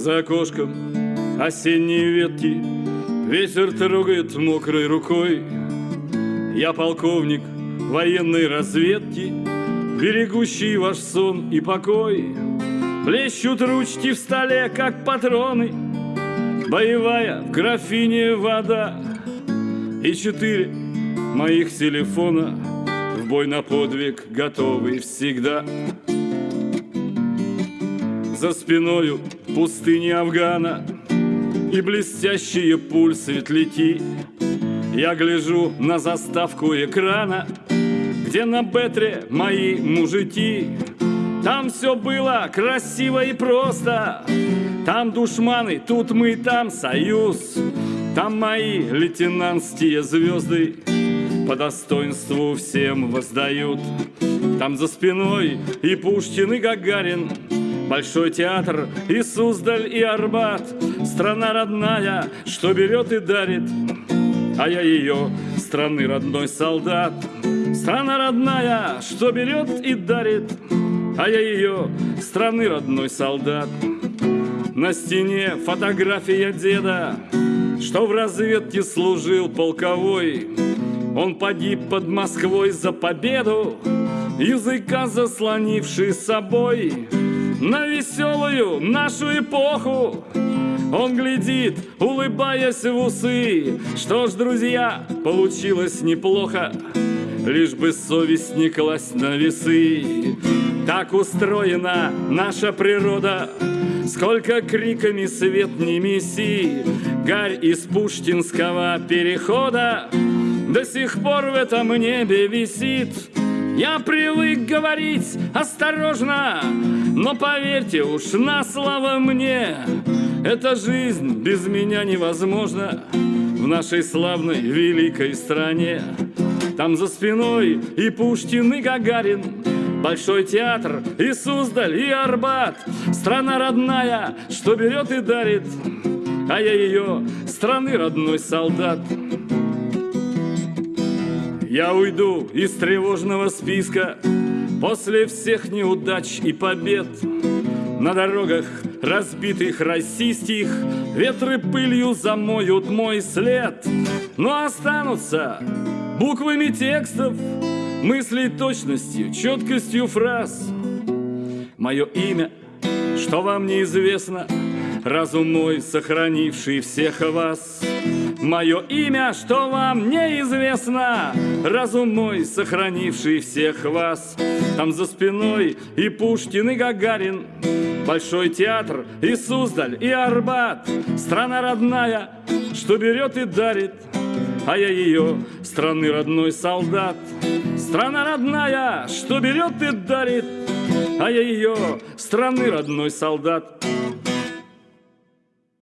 за окошком осенние ветки. Ветер трогает мокрой рукой. Я полковник военной разведки Берегущий ваш сон и покой. Блещут ручки в столе, как патроны. Боевая в графине вода И четыре моих телефона В бой на подвиг готовы всегда За спиною пустыни Афгана И блестящие пульсы светляки Я гляжу на заставку экрана Где на бетре мои мужики. Там все было красиво и просто. Там душманы, тут мы, там союз. Там мои лейтенантские звезды По достоинству всем воздают. Там за спиной и Пушкин, и Гагарин Большой театр, и Суздаль, и Арбат Страна родная, что берет и дарит А я ее, страны родной солдат Страна родная, что берет и дарит а я ее, страны родной солдат. На стене фотография деда, что в разведке служил полковой. Он погиб под Москвой за победу, языка заслонивший собой. На веселую нашу эпоху он глядит, улыбаясь в усы. Что ж, друзья, получилось неплохо, лишь бы совесть не класть на весы. Так устроена наша природа, Сколько криками свет не меси, Гарь из пуштинского перехода До сих пор в этом небе висит. Я привык говорить осторожно, Но поверьте уж на слово мне, Эта жизнь без меня невозможна В нашей славной великой стране. Там за спиной и Пушкин, и Гагарин, Большой театр, и Суздаль, и Арбат Страна родная, что берет и дарит А я ее, страны родной солдат Я уйду из тревожного списка. После всех неудач и побед На дорогах разбитых российских Ветры пылью замоют мой след. Но останутся буквами текстов Мыслей точностью, четкостью фраз. Мое имя, что вам неизвестно Разум мой, сохранивший всех вас Мое имя, что вам неизвестно? Разум мой, сохранивший всех вас. Там за спиной и Пушкин, и Гагарин. Большой театр, и Суздаль, и Арбат. Страна родная, что берет и дарит. А я ее, страны родной солдат. Страна родная, что берет и дарит, а я ее, страны родной солдат.